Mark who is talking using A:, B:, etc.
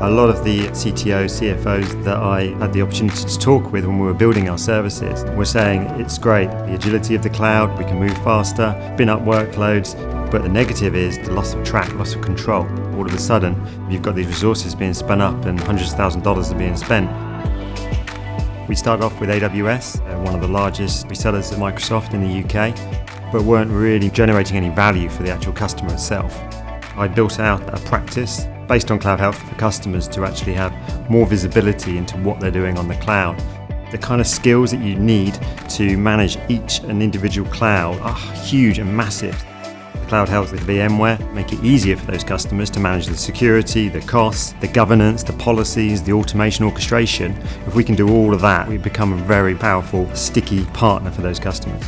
A: A lot of the CTOs, CFOs that I had the opportunity to talk with when we were building our services were saying it's great, the agility of the cloud, we can move faster, spin up workloads, but the negative is the loss of track, loss of control. All of a sudden, you've got these resources being spun up and hundreds of thousands of dollars are being spent. We started off with AWS, uh, one of the largest resellers of Microsoft in the UK, but weren't really generating any value for the actual customer itself. I built out a practice based on Cloud Health for customers to actually have more visibility into what they're doing on the cloud. The kind of skills that you need to manage each and individual cloud are huge and massive. Cloud Health with VMware make it easier for those customers to manage the security, the costs, the governance, the policies, the automation orchestration. If we can do all of that, we become a very powerful, sticky partner for those customers.